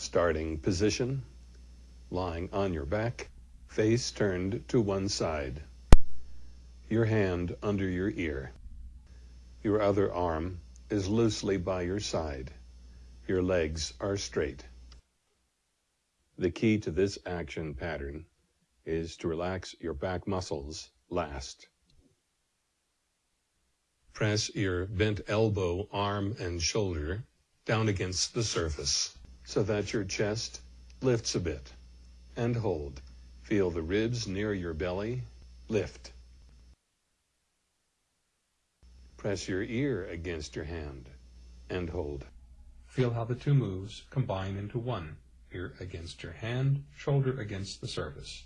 Starting position, lying on your back, face turned to one side. Your hand under your ear. Your other arm is loosely by your side. Your legs are straight. The key to this action pattern is to relax your back muscles last. Press your bent elbow, arm, and shoulder down against the surface so that your chest lifts a bit and hold. Feel the ribs near your belly lift. Press your ear against your hand and hold. Feel how the two moves combine into one. Ear against your hand, shoulder against the surface.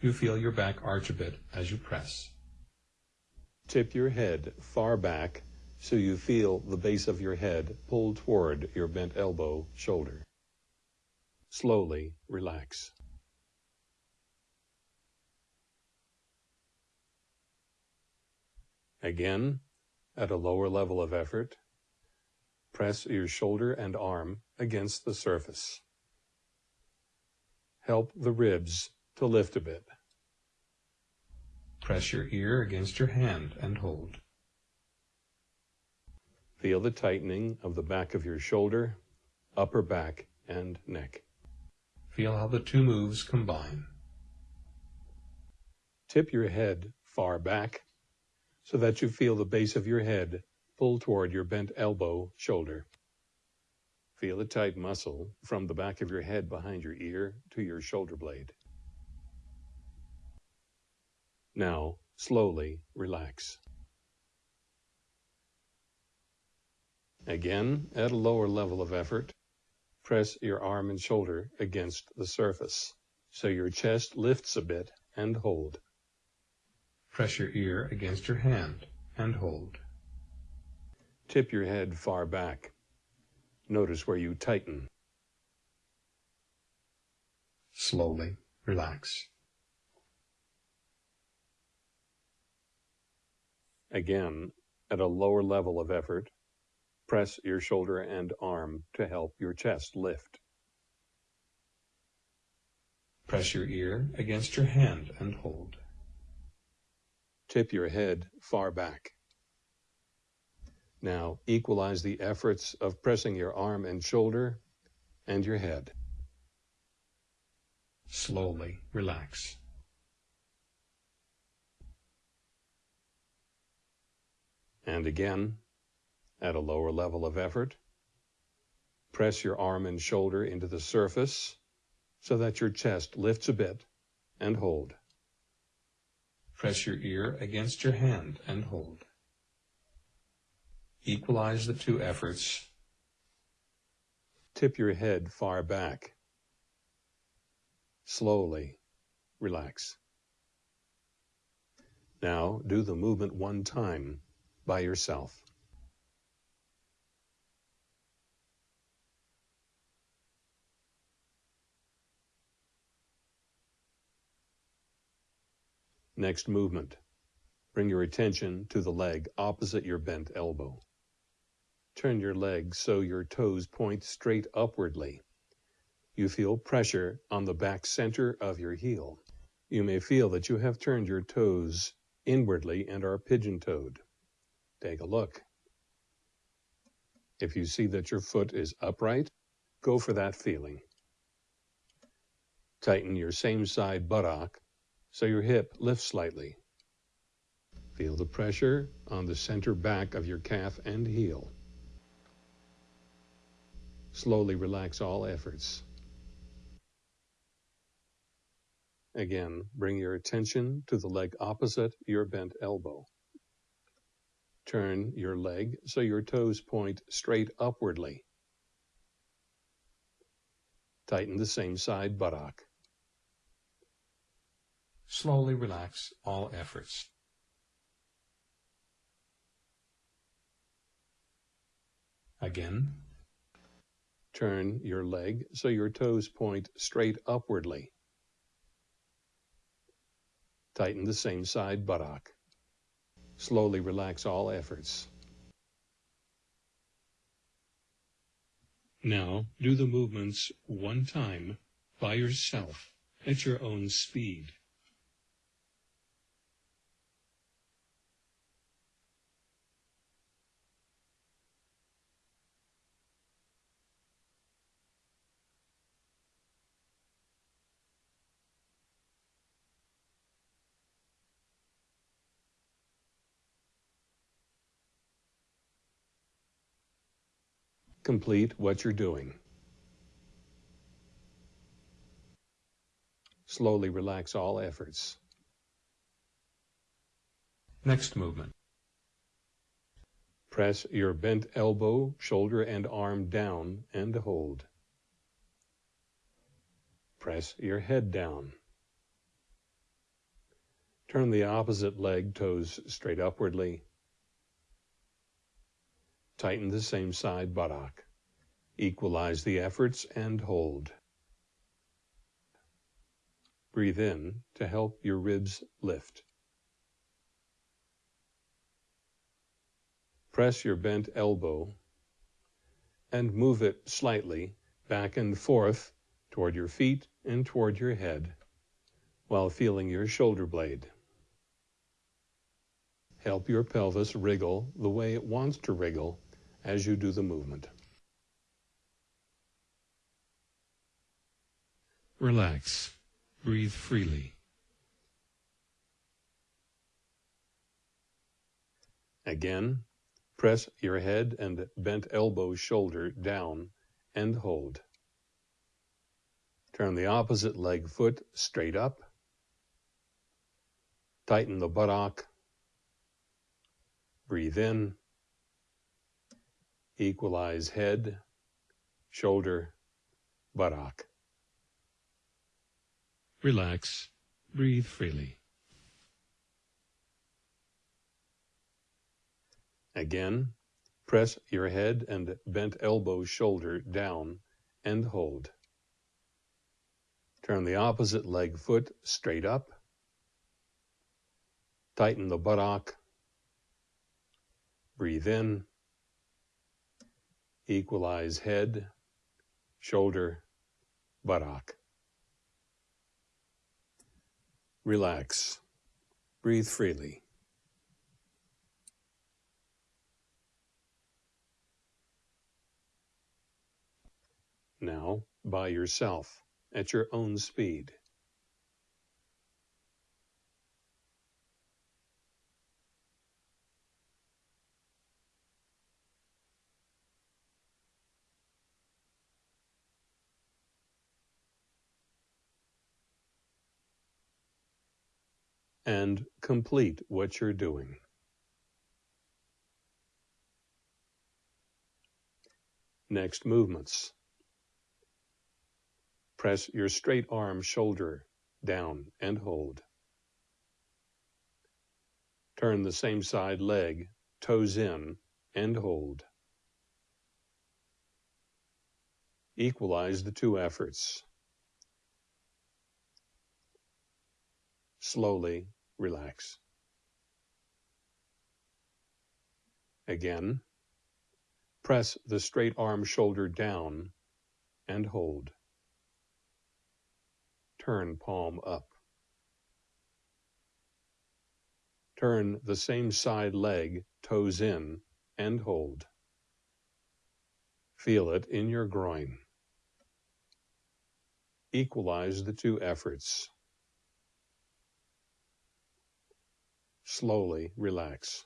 You feel your back arch a bit as you press. Tip your head far back so you feel the base of your head pull toward your bent elbow, shoulder. Slowly relax. Again, at a lower level of effort, press your shoulder and arm against the surface. Help the ribs to lift a bit. Press your ear against your hand and hold. Feel the tightening of the back of your shoulder, upper back, and neck. Feel how the two moves combine. Tip your head far back so that you feel the base of your head pull toward your bent elbow, shoulder. Feel the tight muscle from the back of your head behind your ear to your shoulder blade. Now, slowly relax. Again, at a lower level of effort, press your arm and shoulder against the surface so your chest lifts a bit and hold. Press your ear against your hand and hold. Tip your head far back. Notice where you tighten. Slowly relax. Again, at a lower level of effort, press your shoulder and arm to help your chest lift. Press your ear against your hand and hold. Tip your head far back. Now equalize the efforts of pressing your arm and shoulder and your head. Slowly relax. And again, at a lower level of effort, press your arm and shoulder into the surface so that your chest lifts a bit and hold. Press your ear against your hand and hold. Equalize the two efforts. Tip your head far back. Slowly relax. Now do the movement one time by yourself. Next movement. Bring your attention to the leg opposite your bent elbow. Turn your leg so your toes point straight upwardly. You feel pressure on the back center of your heel. You may feel that you have turned your toes inwardly and are pigeon-toed. Take a look. If you see that your foot is upright, go for that feeling. Tighten your same side buttock so your hip lifts slightly. Feel the pressure on the center back of your calf and heel. Slowly relax all efforts. Again, bring your attention to the leg opposite your bent elbow. Turn your leg so your toes point straight upwardly. Tighten the same side buttock. Slowly relax all efforts. Again. Turn your leg so your toes point straight upwardly. Tighten the same side buttock. Slowly relax all efforts. Now do the movements one time by yourself at your own speed. Complete what you're doing. Slowly relax all efforts. Next movement. Press your bent elbow, shoulder, and arm down and hold. Press your head down. Turn the opposite leg toes straight upwardly Tighten the same side buttock. Equalize the efforts and hold. Breathe in to help your ribs lift. Press your bent elbow and move it slightly back and forth toward your feet and toward your head while feeling your shoulder blade. Help your pelvis wriggle the way it wants to wriggle as you do the movement. Relax. Breathe freely. Again, press your head and bent elbow shoulder down and hold. Turn the opposite leg foot straight up. Tighten the buttock. Breathe in equalize head, shoulder, buttock. Relax. Breathe freely. Again, press your head and bent elbow shoulder down and hold. Turn the opposite leg foot straight up. Tighten the buttock. Breathe in equalize head, shoulder, buttock. Relax. Breathe freely. Now, by yourself, at your own speed. And complete what you're doing. Next movements. Press your straight arm shoulder down and hold. Turn the same side leg, toes in, and hold. Equalize the two efforts. Slowly relax. Again, press the straight arm shoulder down and hold. Turn palm up. Turn the same side leg, toes in, and hold. Feel it in your groin. Equalize the two efforts. Slowly relax.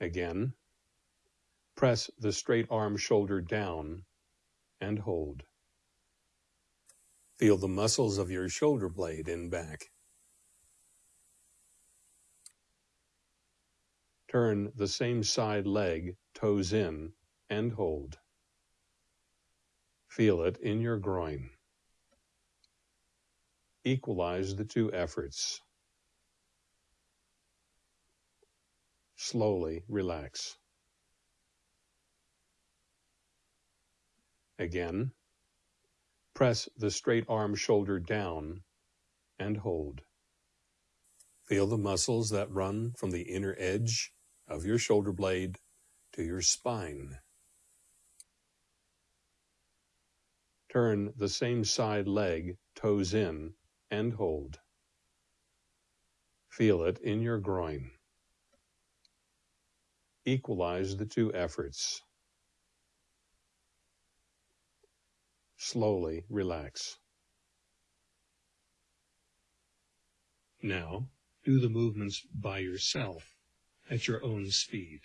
Again, press the straight arm shoulder down and hold. Feel the muscles of your shoulder blade in back. Turn the same side leg, toes in, and hold. Feel it in your groin equalize the two efforts. Slowly relax. Again, press the straight arm shoulder down and hold. Feel the muscles that run from the inner edge of your shoulder blade to your spine. Turn the same side leg, toes in, and hold. Feel it in your groin. Equalize the two efforts. Slowly relax. Now, do the movements by yourself at your own speed.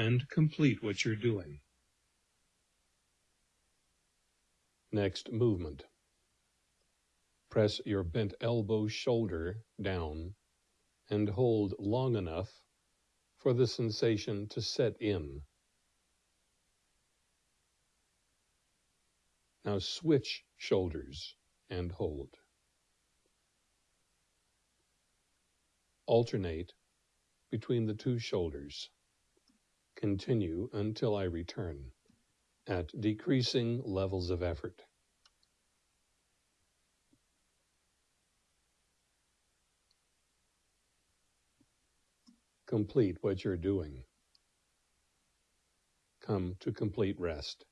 And complete what you're doing. Next movement. Press your bent elbow shoulder down and hold long enough for the sensation to set in. Now switch shoulders and hold. Alternate between the two shoulders. Continue until I return at decreasing levels of effort. Complete what you're doing. Come to complete rest.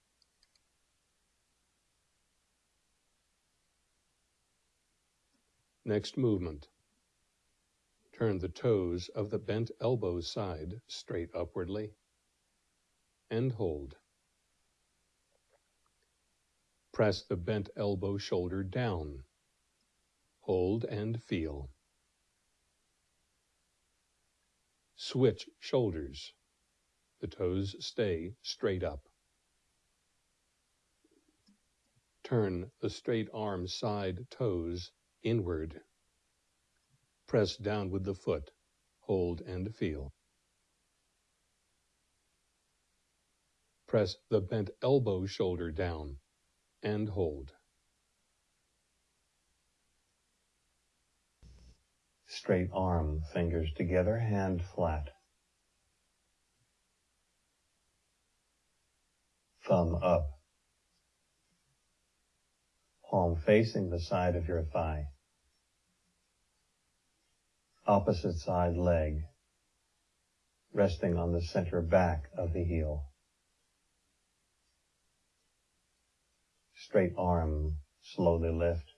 Next movement. Turn the toes of the bent elbow side straight upwardly and hold. Press the bent elbow shoulder down. Hold and feel. Switch shoulders. The toes stay straight up. Turn the straight arm side toes inward. Press down with the foot. Hold and feel. Press the bent elbow shoulder down and hold. Straight arm, fingers together, hand flat. Thumb up. Palm facing the side of your thigh. Opposite side leg, resting on the center back of the heel. Straight arm, slowly lift.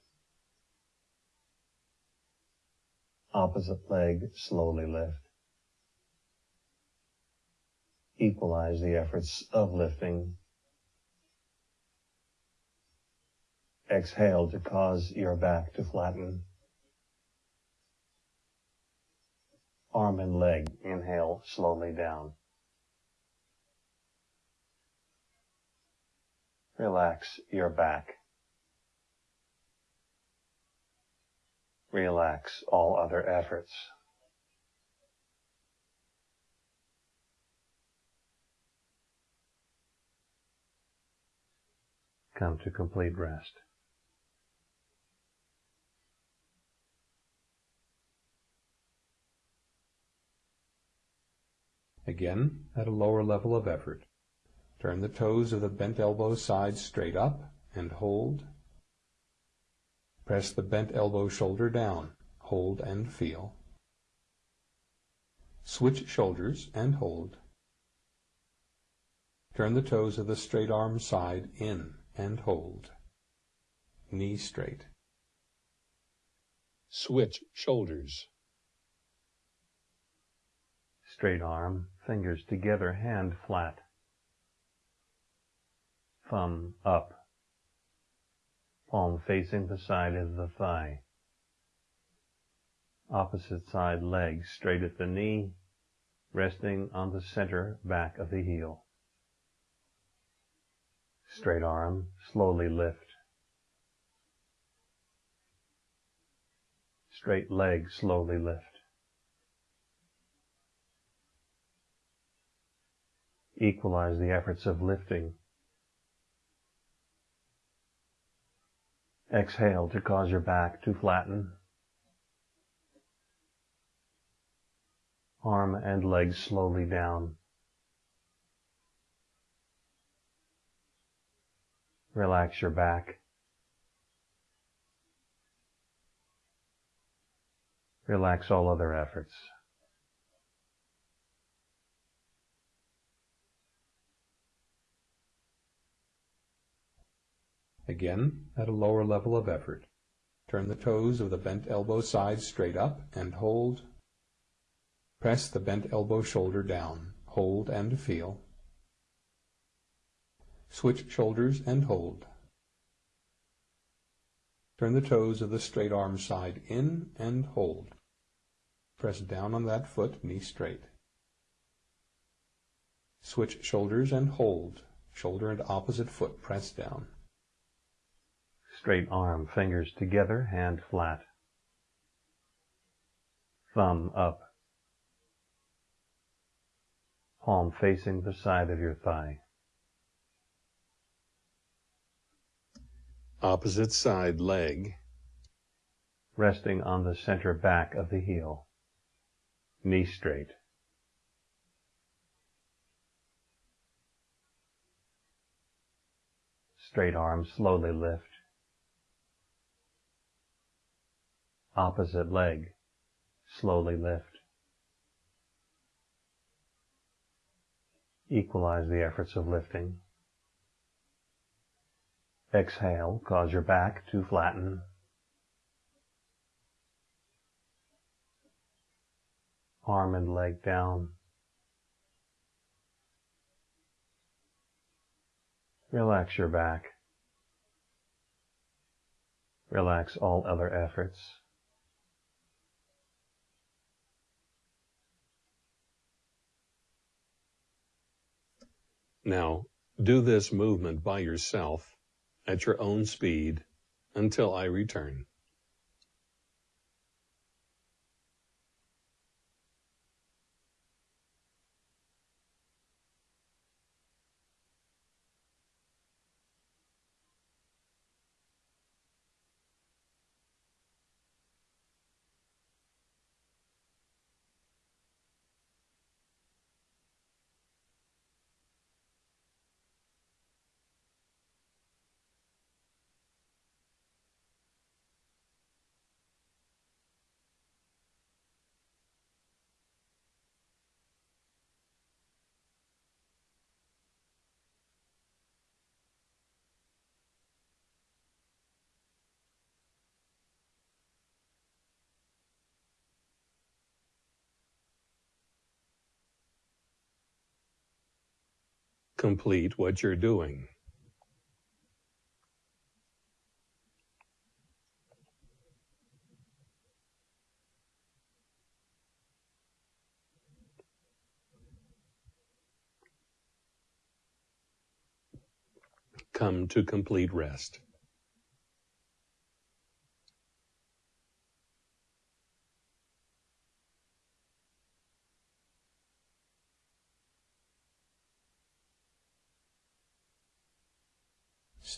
Opposite leg, slowly lift. Equalize the efforts of lifting. Exhale to cause your back to flatten. Arm and leg, inhale slowly down. Relax your back. Relax all other efforts. Come to complete rest. Again, at a lower level of effort. Turn the toes of the bent elbow side straight up and hold. Press the bent elbow shoulder down. Hold and feel. Switch shoulders and hold. Turn the toes of the straight arm side in and hold. Knee straight. Switch shoulders. Straight arm, fingers together, hand flat thumb up, palm facing the side of the thigh. Opposite side leg straight at the knee, resting on the center back of the heel. Straight arm, slowly lift. Straight leg, slowly lift. Equalize the efforts of lifting Exhale to cause your back to flatten. Arm and legs slowly down. Relax your back. Relax all other efforts. Again, at a lower level of effort. Turn the toes of the bent elbow side straight up and hold. Press the bent elbow shoulder down. Hold and feel. Switch shoulders and hold. Turn the toes of the straight arm side in and hold. Press down on that foot, knee straight. Switch shoulders and hold. Shoulder and opposite foot press down. Straight arm, fingers together, hand flat. Thumb up. Palm facing the side of your thigh. Opposite side leg. Resting on the center back of the heel. Knee straight. Straight arm slowly lift. Opposite leg. Slowly lift. Equalize the efforts of lifting. Exhale, cause your back to flatten. Arm and leg down. Relax your back. Relax all other efforts. Now, do this movement by yourself at your own speed until I return. Complete what you're doing. Come to complete rest.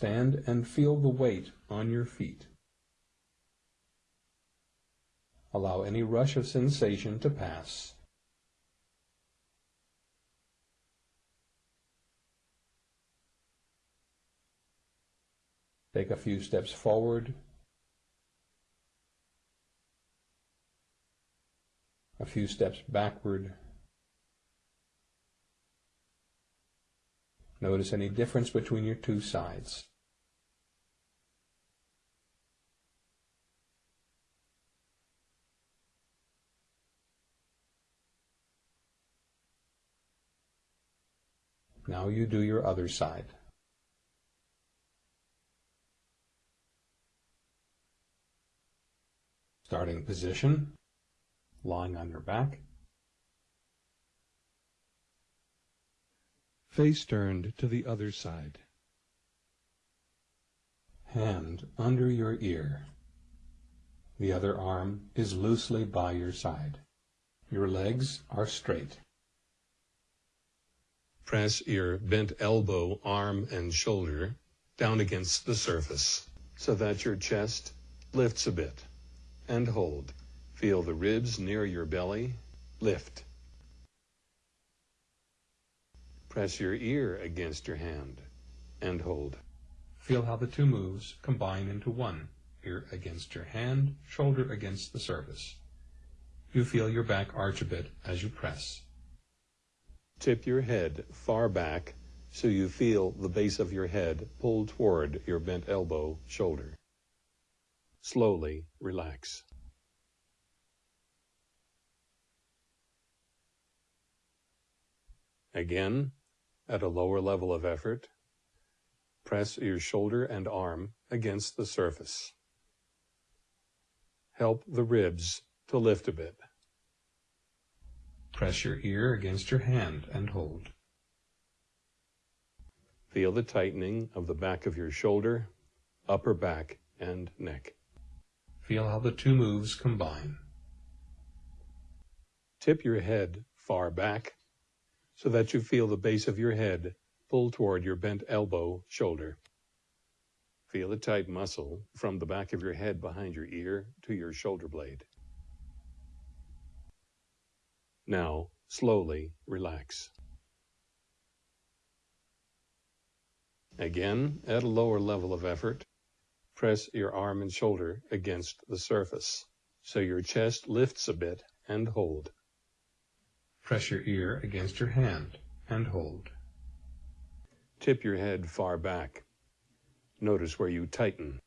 Stand and feel the weight on your feet. Allow any rush of sensation to pass. Take a few steps forward, a few steps backward. Notice any difference between your two sides. Now you do your other side. Starting position, lying on your back. Face turned to the other side. Hand under your ear. The other arm is loosely by your side. Your legs are straight. Press your bent elbow, arm, and shoulder down against the surface so that your chest lifts a bit. And hold. Feel the ribs near your belly lift. Press your ear against your hand and hold. Feel how the two moves combine into one, ear against your hand, shoulder against the surface. You feel your back arch a bit as you press. Tip your head far back so you feel the base of your head pull toward your bent elbow, shoulder. Slowly relax. Again, at a lower level of effort, press your shoulder and arm against the surface. Help the ribs to lift a bit. Press your ear against your hand and hold. Feel the tightening of the back of your shoulder, upper back, and neck. Feel how the two moves combine. Tip your head far back so that you feel the base of your head pull toward your bent elbow, shoulder. Feel the tight muscle from the back of your head behind your ear to your shoulder blade. Now, slowly relax. Again, at a lower level of effort, press your arm and shoulder against the surface so your chest lifts a bit and hold. Press your ear against your hand and hold. Tip your head far back. Notice where you tighten.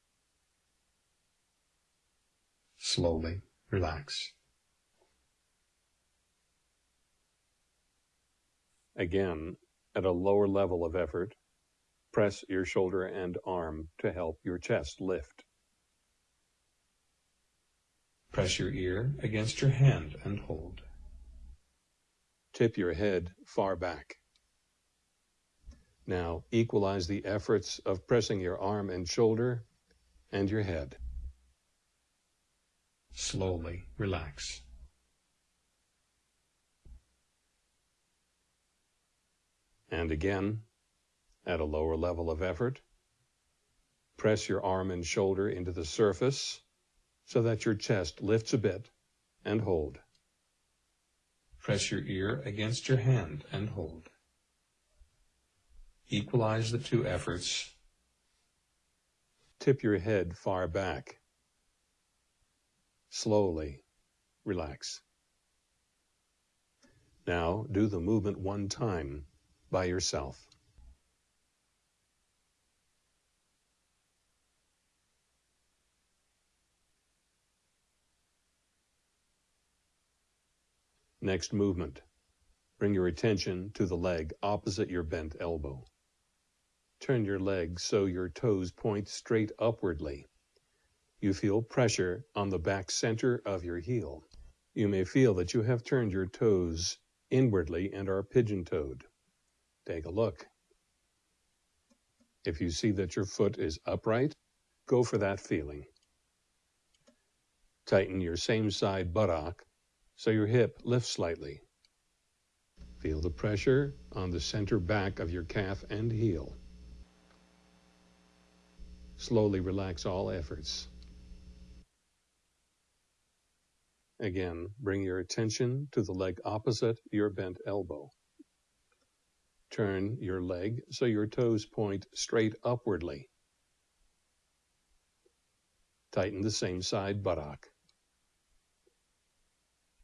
Slowly relax. Again, at a lower level of effort, Press your shoulder and arm to help your chest lift. Press your ear against your hand and hold. Tip your head far back. Now equalize the efforts of pressing your arm and shoulder and your head. Slowly relax. And again, at a lower level of effort. Press your arm and shoulder into the surface so that your chest lifts a bit and hold. Press your ear against your hand and hold. Equalize the two efforts. Tip your head far back. Slowly relax. Now do the movement one time by yourself. Next movement. Bring your attention to the leg opposite your bent elbow. Turn your leg so your toes point straight upwardly. You feel pressure on the back center of your heel. You may feel that you have turned your toes inwardly and are pigeon-toed. Take a look. If you see that your foot is upright, go for that feeling. Tighten your same side buttock so your hip lifts slightly. Feel the pressure on the center back of your calf and heel. Slowly relax all efforts. Again, bring your attention to the leg opposite your bent elbow. Turn your leg so your toes point straight upwardly. Tighten the same side buttock.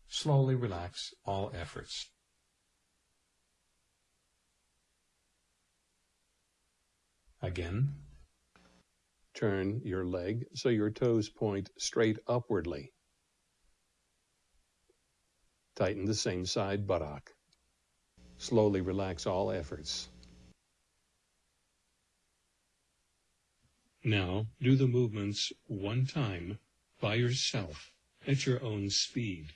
Slowly relax all efforts. Again. Turn your leg so your toes point straight upwardly. Tighten the same side buttock. Slowly relax all efforts. Now do the movements one time by yourself at your own speed.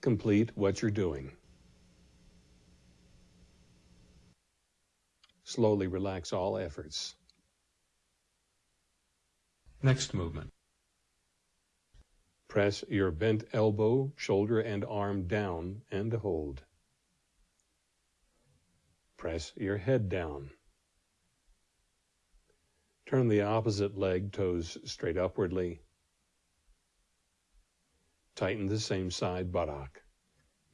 Complete what you're doing. Slowly relax all efforts. Next movement. Press your bent elbow, shoulder, and arm down and hold. Press your head down. Turn the opposite leg toes straight upwardly. Tighten the same side buttock.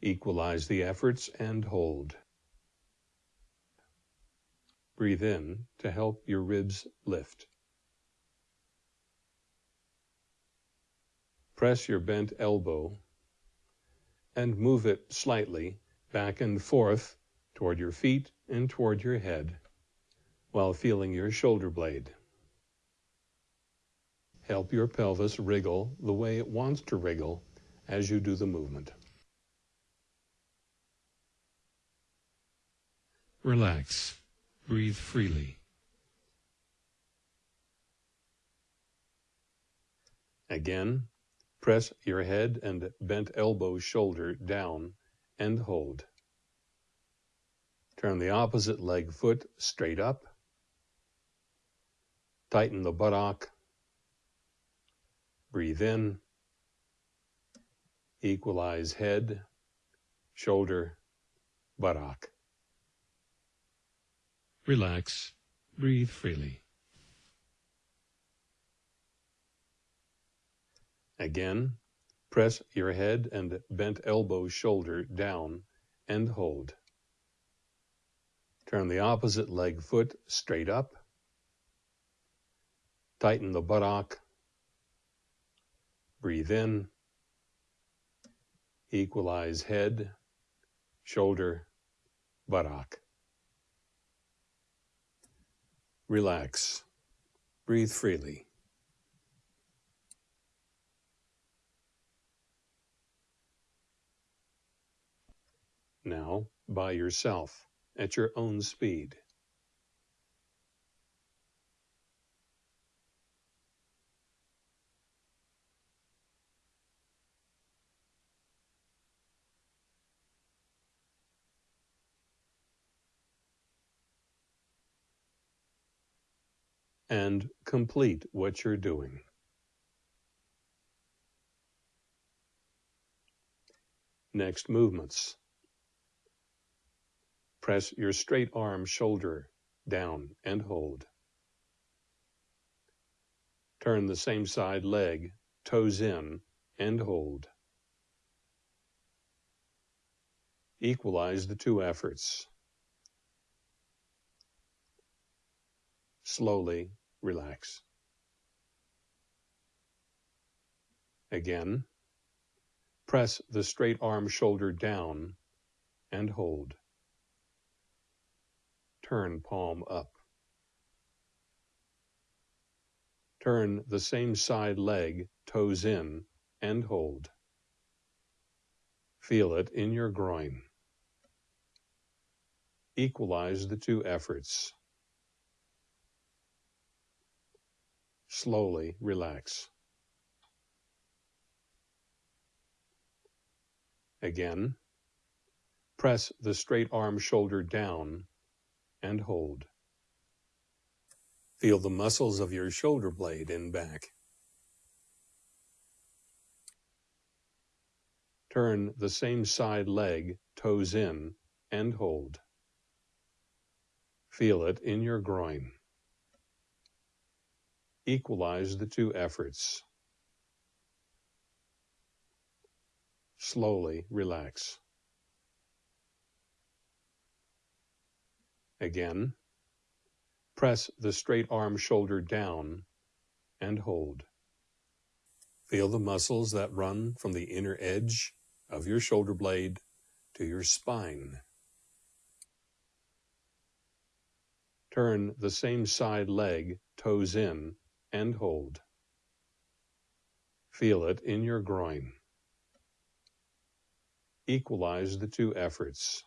Equalize the efforts and hold. Breathe in to help your ribs lift. Press your bent elbow and move it slightly back and forth toward your feet and toward your head while feeling your shoulder blade. Help your pelvis wriggle the way it wants to wriggle as you do the movement. Relax. Breathe freely. Again, press your head and bent elbow shoulder down and hold. Turn the opposite leg foot straight up. Tighten the buttock. Breathe in. Equalize head, shoulder, buttock. Relax. Breathe freely. Again, press your head and bent elbow shoulder down and hold. Turn the opposite leg foot straight up. Tighten the buttock. Breathe in. Equalize head, shoulder, buttock. Relax. Breathe freely. Now, by yourself, at your own speed. And complete what you're doing. Next movements. Press your straight arm shoulder down and hold. Turn the same side leg, toes in, and hold. Equalize the two efforts. Slowly relax. Again, press the straight arm shoulder down and hold. Turn palm up. Turn the same side leg, toes in, and hold. Feel it in your groin. Equalize the two efforts. Slowly relax. Again, press the straight arm shoulder down and hold. Feel the muscles of your shoulder blade in back. Turn the same side leg, toes in, and hold. Feel it in your groin equalize the two efforts. Slowly relax. Again, press the straight arm shoulder down and hold. Feel the muscles that run from the inner edge of your shoulder blade to your spine. Turn the same side leg, toes in, and hold. Feel it in your groin. Equalize the two efforts.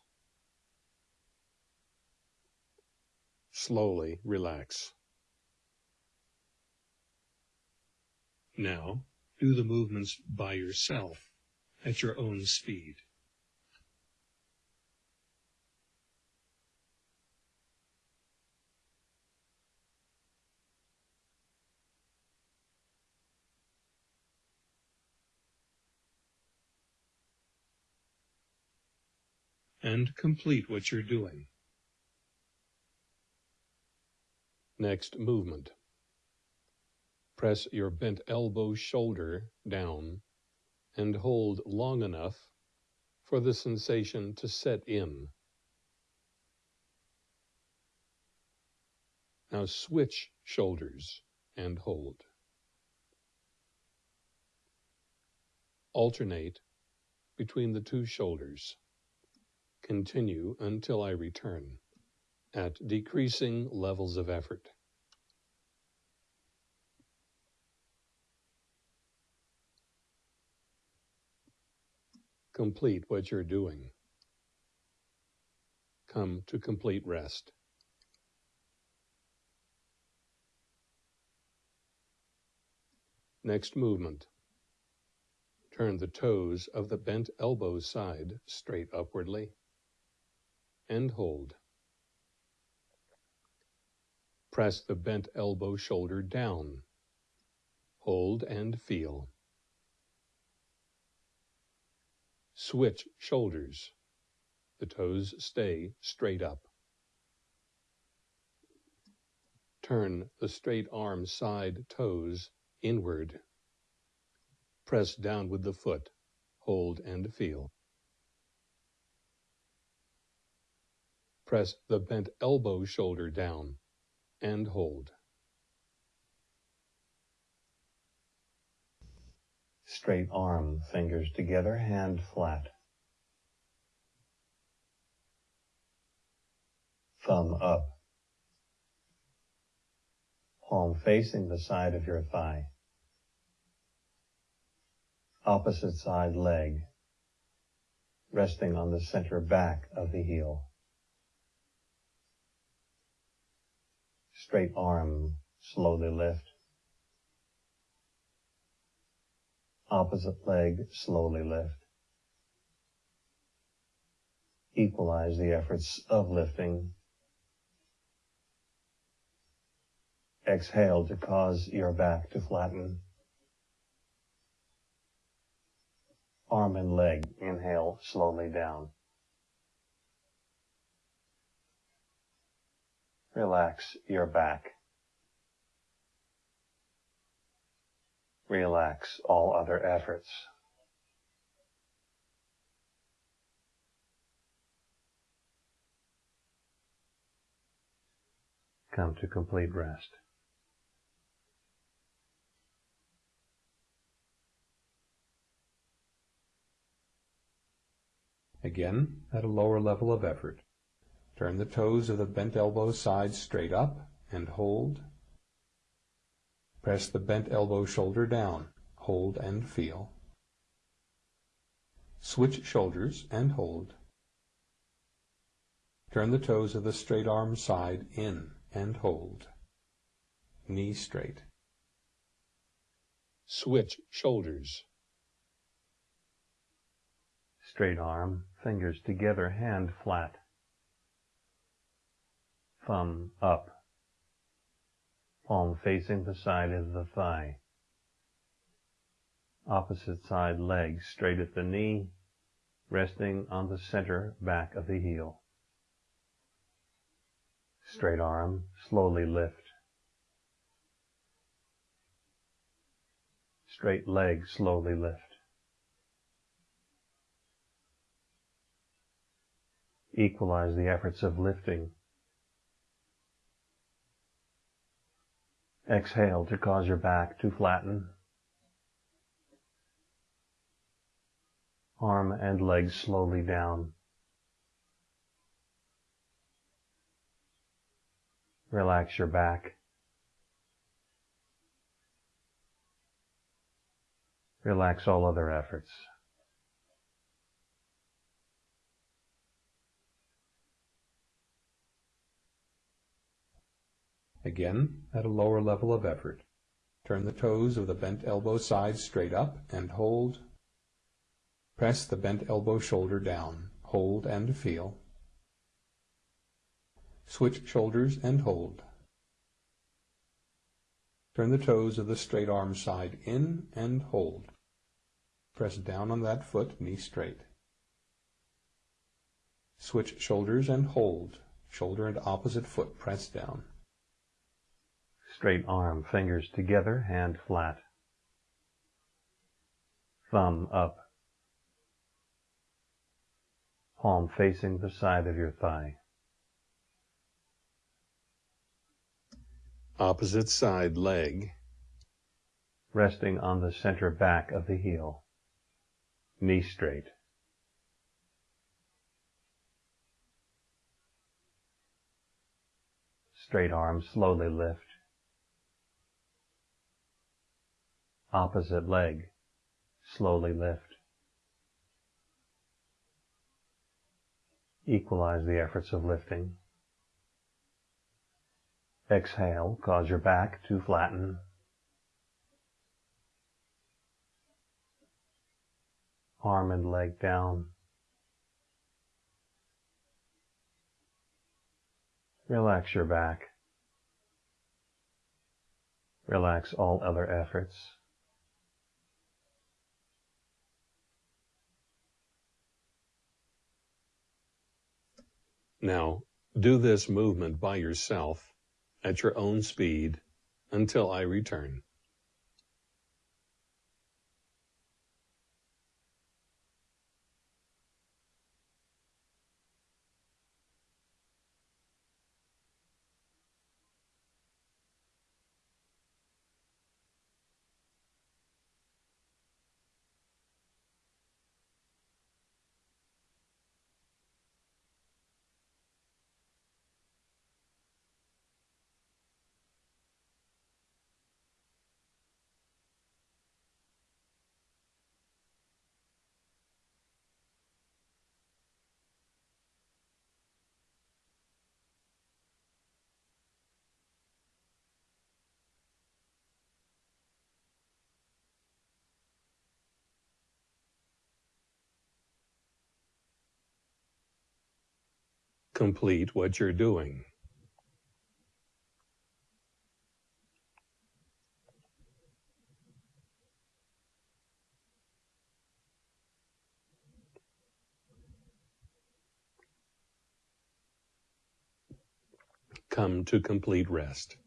Slowly relax. Now, do the movements by yourself at your own speed. And complete what you're doing. Next movement. Press your bent elbow shoulder down and hold long enough for the sensation to set in. Now switch shoulders and hold. Alternate between the two shoulders. Continue until I return at decreasing levels of effort. Complete what you're doing. Come to complete rest. Next movement. Turn the toes of the bent elbow side straight upwardly and hold. Press the bent elbow shoulder down. Hold and feel. Switch shoulders. The toes stay straight up. Turn the straight arm side toes inward. Press down with the foot. Hold and feel. Press the bent elbow shoulder down and hold. Straight arm, fingers together, hand flat. Thumb up. Palm facing the side of your thigh. Opposite side leg, resting on the center back of the heel. Straight arm, slowly lift. Opposite leg, slowly lift. Equalize the efforts of lifting. Exhale to cause your back to flatten. Arm and leg, inhale slowly down. Relax your back. Relax all other efforts. Come to complete rest. Again, at a lower level of effort. Turn the toes of the bent elbow side straight up and hold. Press the bent elbow shoulder down. Hold and feel. Switch shoulders and hold. Turn the toes of the straight arm side in and hold. Knee straight. Switch shoulders. Straight arm, fingers together, hand flat thumb up, palm facing the side of the thigh. Opposite side leg straight at the knee, resting on the center back of the heel. Straight arm, slowly lift. Straight leg, slowly lift. Equalize the efforts of lifting Exhale to cause your back to flatten. Arm and legs slowly down. Relax your back. Relax all other efforts. Again, at a lower level of effort. Turn the toes of the bent elbow side straight up and hold. Press the bent elbow shoulder down. Hold and feel. Switch shoulders and hold. Turn the toes of the straight arm side in and hold. Press down on that foot, knee straight. Switch shoulders and hold. Shoulder and opposite foot press down. Straight arm, fingers together, hand flat. Thumb up. Palm facing the side of your thigh. Opposite side leg. Resting on the center back of the heel. Knee straight. Straight arm slowly lift. Opposite leg slowly lift. Equalize the efforts of lifting. Exhale, cause your back to flatten. Arm and leg down. Relax your back. Relax all other efforts. Now, do this movement by yourself at your own speed until I return. Complete what you're doing. Come to complete rest.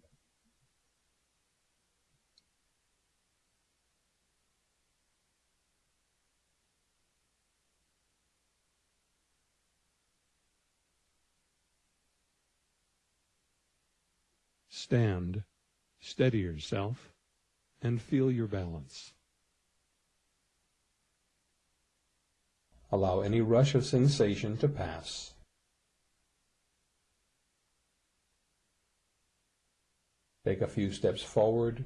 Stand, steady yourself, and feel your balance. Allow any rush of sensation to pass. Take a few steps forward,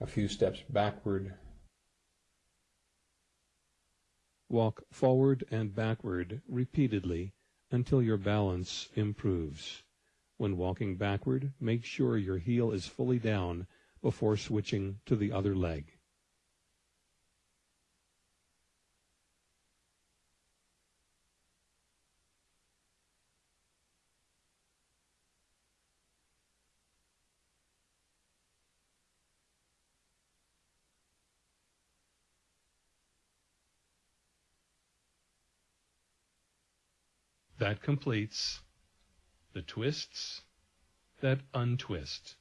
a few steps backward. Walk forward and backward repeatedly until your balance improves. When walking backward, make sure your heel is fully down before switching to the other leg. That completes the twists that untwist.